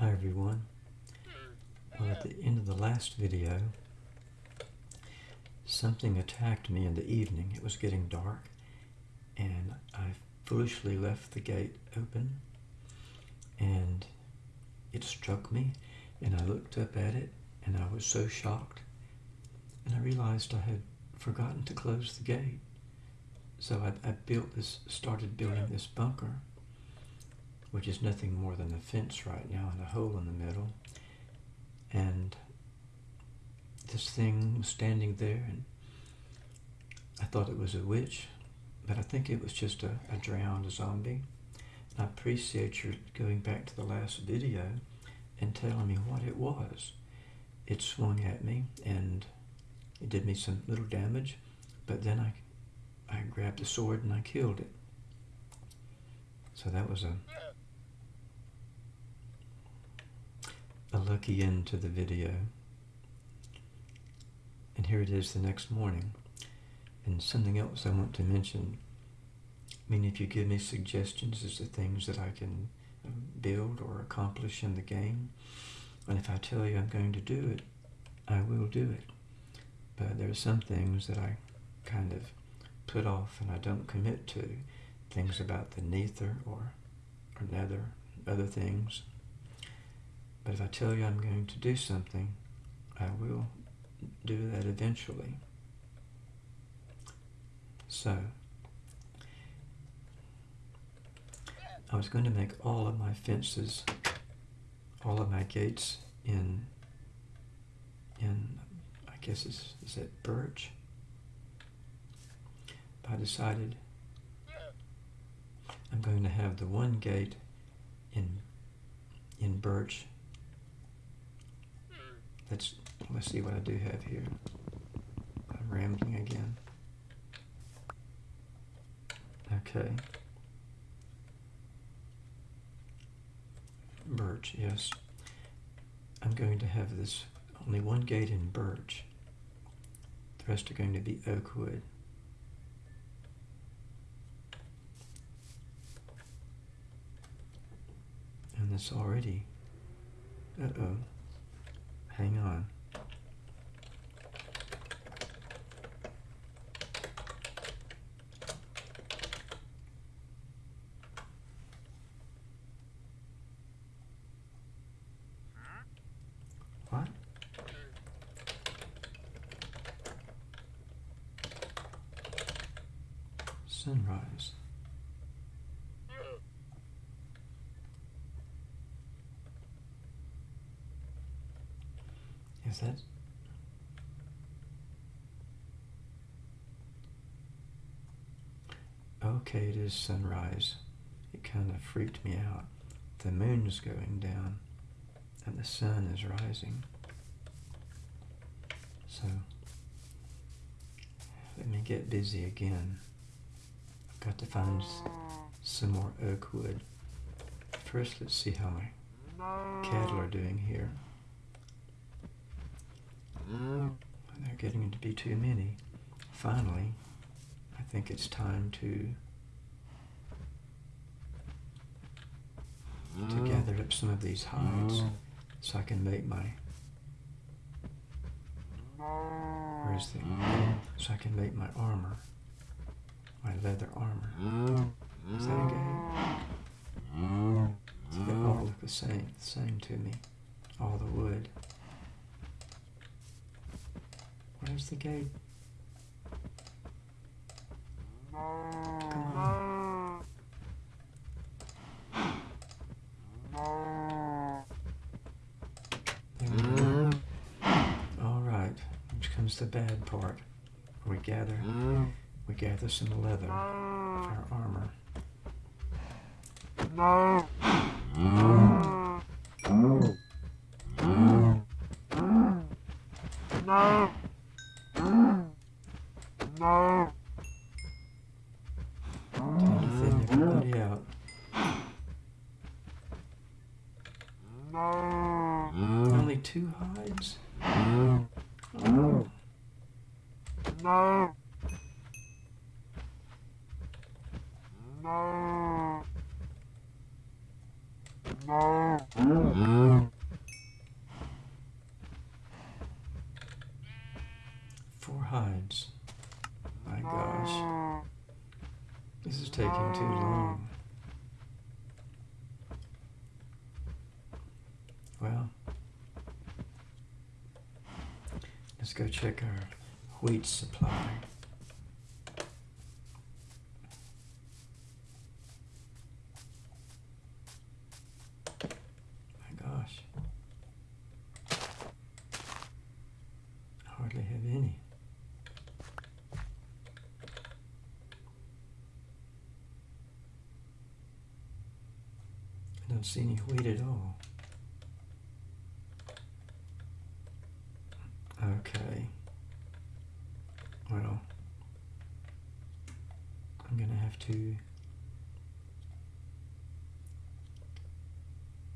Hi everyone. Well, at the end of the last video, something attacked me in the evening. It was getting dark, and I foolishly left the gate open, and it struck me, and I looked up at it, and I was so shocked, and I realized I had forgotten to close the gate. So I, I built this, started building this bunker, which is nothing more than a fence right now and a hole in the middle. And this thing was standing there, and I thought it was a witch, but I think it was just a, a drowned zombie. And I appreciate your going back to the last video and telling me what it was. It swung at me, and it did me some little damage, but then I I grabbed the sword and I killed it. So that was a a lucky end to the video. And here it is the next morning. And something else I want to mention. I mean, if you give me suggestions as to things that I can um, build or accomplish in the game, and if I tell you I'm going to do it, I will do it. But there are some things that I kind of put off and I don't commit to things about the nether or, or nether, other things. But if I tell you I'm going to do something, I will do that eventually. So, I was going to make all of my fences, all of my gates in, in I guess it's, is it birch? I decided I'm going to have the one gate in in birch. Let's let's see what I do have here. I'm rambling again. Okay. Birch, yes. I'm going to have this only one gate in birch. The rest are going to be oak wood. and it's already, uh-oh, hang on. What? Sunrise. Is that? Okay, it is sunrise. It kind of freaked me out. The moon's going down and the sun is rising. So, let me get busy again. I've got to find some more oak wood. First, let's see how my cattle are doing here. Um, they're getting to be too many. Finally, I think it's time to to mm. gather up some of these hides mm. so I can make my where's the mm. so I can make my armor my leather armor. Is that a game? they all look the same the same to me. All the wood Where's the gate? Come on. Mm. All right, which comes the bad part. We gather, mm. we gather some leather for our armor. No. No. No. Time to thin everybody out. No. Only two hides? Oh. No. No. Four hides. My gosh. This is taking too long. Well, let's go check our wheat supply. My gosh. Hardly have any. I don't see any wheat at all. Okay. Well, I'm gonna have to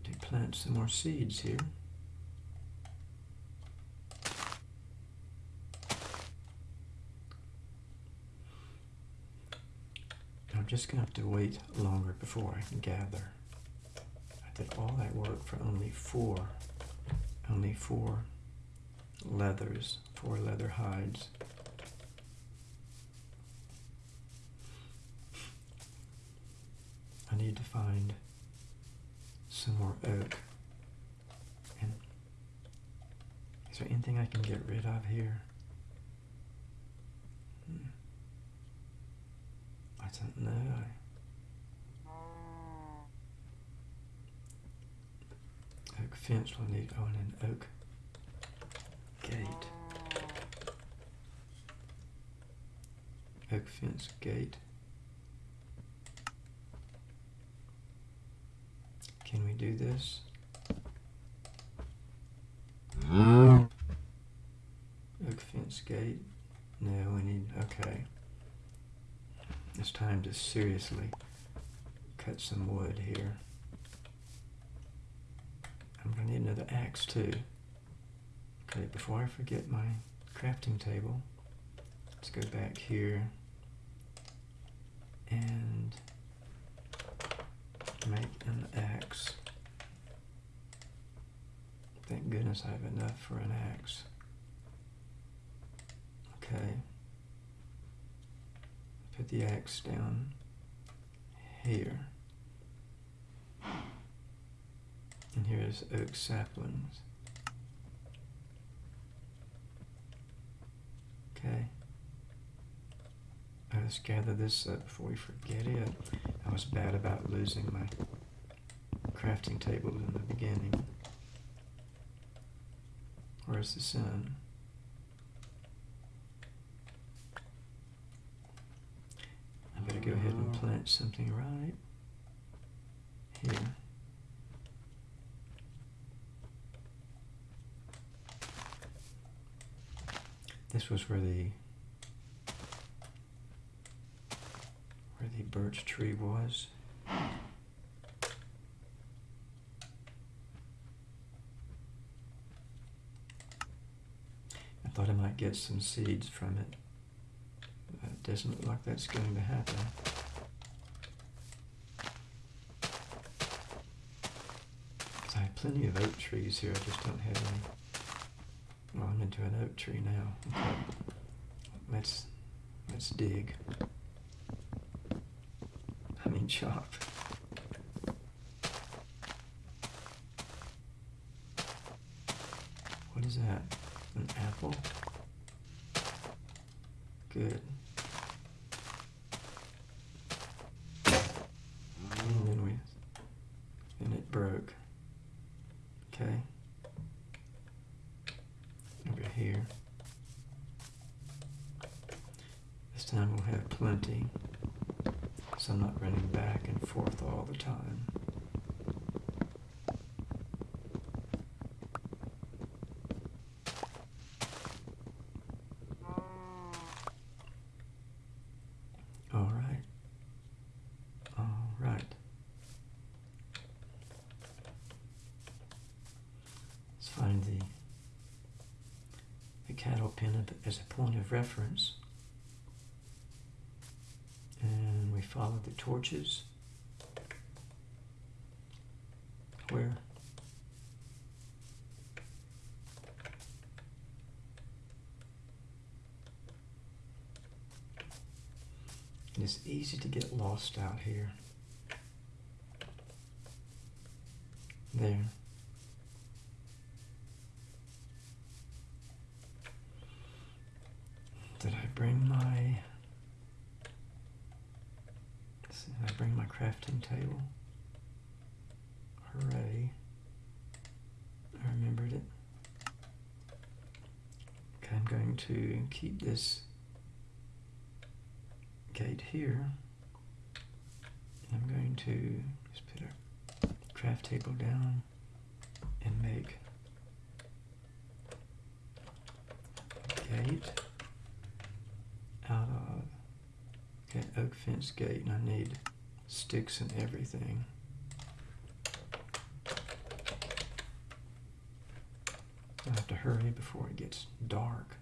to plant some more seeds here. I'm just gonna have to wait longer before I can gather. I did all that work for only four, only four leathers, four leather hides. I need to find some more oak. And is there anything I can get rid of here? Hmm. I don't know. Oak fence will need, oh, and an oak gate. Oak fence gate. Can we do this? Oak fence gate. No, we need, okay. It's time to seriously cut some wood here. I'm to need another axe too. Okay, before I forget my crafting table, let's go back here and make an axe. Thank goodness I have enough for an axe. Okay. Put the axe down here. And here's oak saplings. Okay. Let's gather this up before we forget it. I was bad about losing my crafting table in the beginning. Where's the sun? I better go ahead and plant something right here. This was where the where the birch tree was. Thought I might get some seeds from it. It doesn't look like that's going to happen. I have plenty of oak trees here, I just don't have any. Well, I'm into an oak tree now. Let's let's dig. I mean chop. What is that? An apple? Good. find the, the cattle pen as a point of reference. And we follow the torches where it is easy to get lost out here. There. Did I bring my... Did I bring my crafting table? Hooray. I remembered it. Okay, I'm going to keep this gate here. I'm going to just put a craft table down and make gate out of okay, oak fence gate and I need sticks and everything. I have to hurry before it gets dark.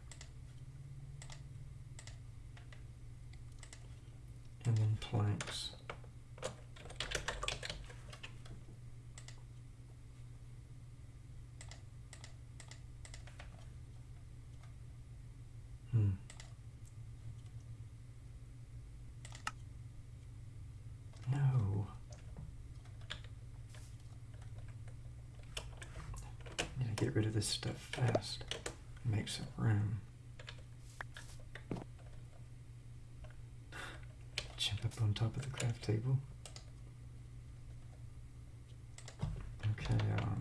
And then planks. Hmm. No. Need to get rid of this stuff fast. Make some room. Jump up on top of the craft table. Okay, um,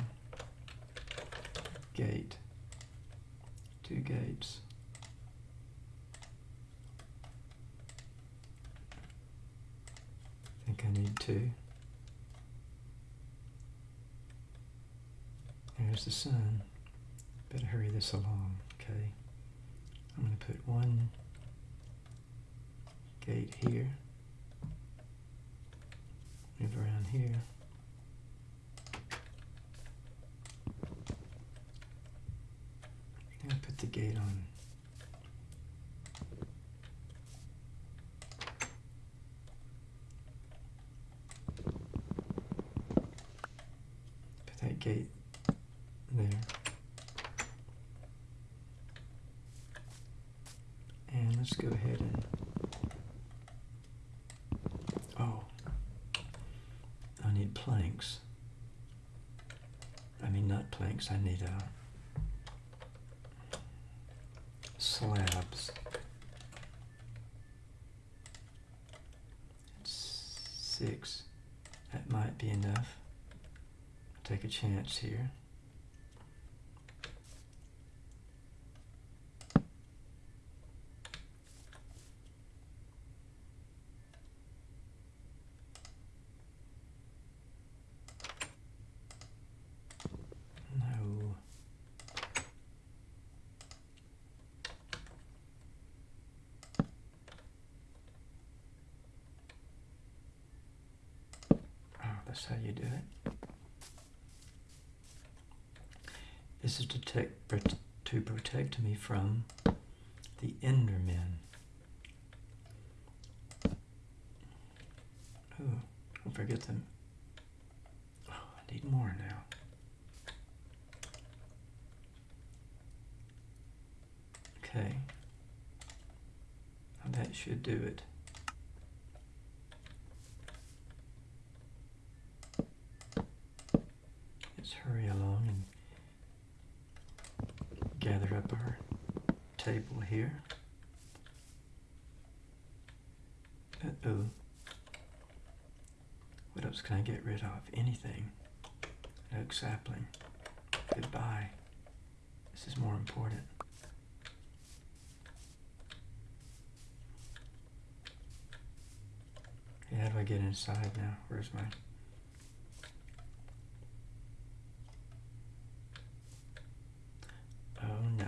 gate. Two gates. I think I need two. There's the sun. Better hurry this along, okay? I'm going to put one gate here. Move around here. I'm going to put the gate on. Put that gate there. Let's go ahead and, oh, I need planks. I mean, not planks, I need uh, slabs. Six, that might be enough. Take a chance here. No. Oh, that's how you do it. This is to, protect, to protect me from the Endermen. Oh, don't forget them. Oh, I need more now. Okay. Now that should do it. Let's hurry along and gather up our table here. Uh-oh. What else can I get rid of? Anything. Oak sapling. Goodbye. This is more important. Okay, how do I get inside now? Where's my... Oh no.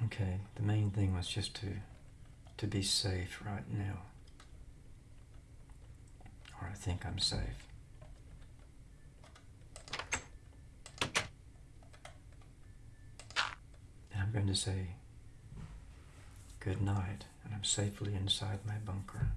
Oh. Okay, the main thing was just to to be safe right now. Or I think I'm safe. I'm going to say good night, and I'm safely inside my bunker.